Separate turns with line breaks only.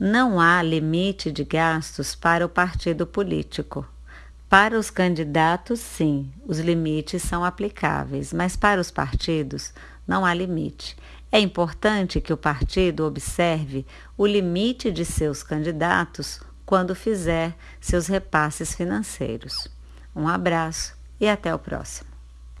Não há limite de gastos para o partido político. Para os candidatos, sim, os limites são aplicáveis, mas para os partidos não há limite. É importante que o partido observe o limite de seus candidatos quando fizer seus repasses financeiros. Um abraço e até o próximo.